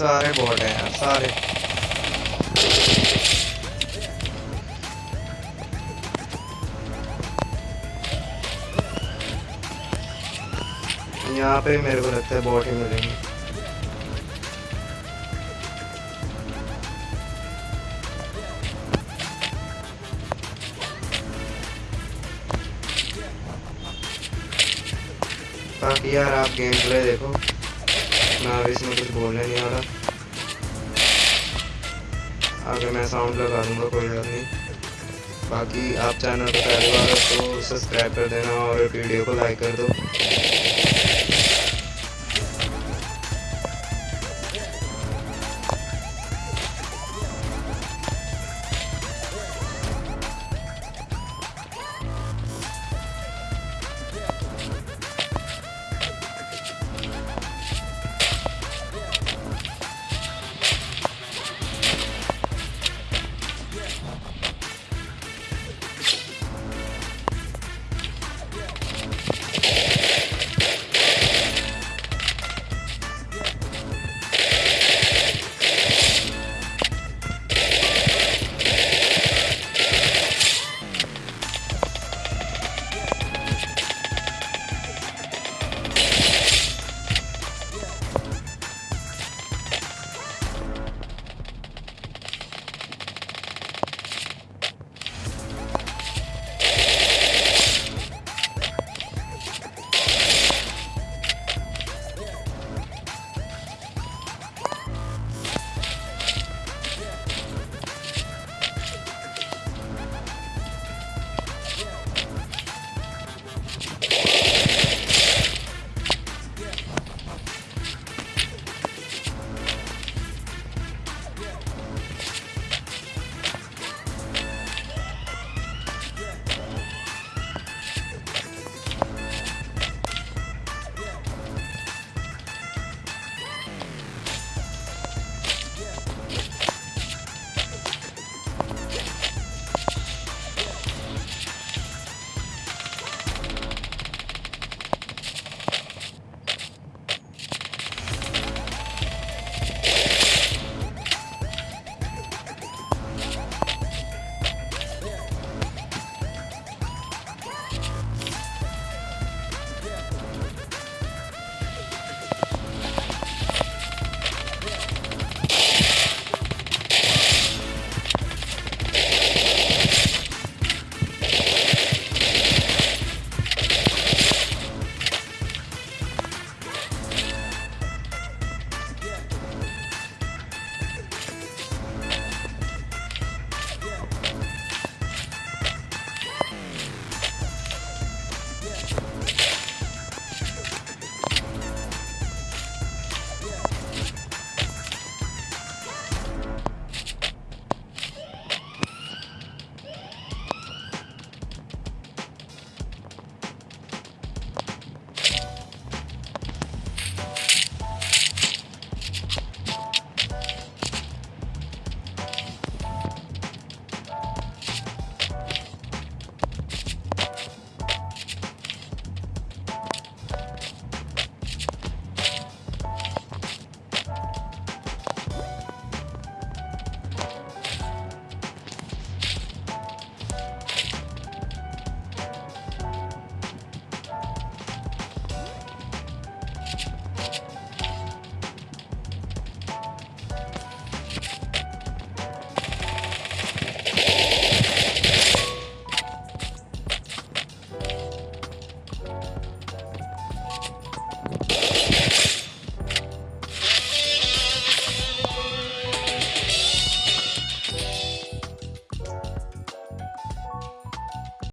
सारे बॉट हैं यार सारे। यहाँ पे मेरे को लगता है बॉट ही मिलेंगे। यार आप गेम प्ले देखो। मैं अभी इसमें कुछ बोलने नहीं आ रहा आगे मैं साउंड लगा दूँगा, कोई बात नहीं। बाकी आप चैनल पर पहली बार तो सब्सक्राइब कर देना और वीडियो को लाइक कर दो।